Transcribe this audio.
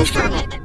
Калифорния.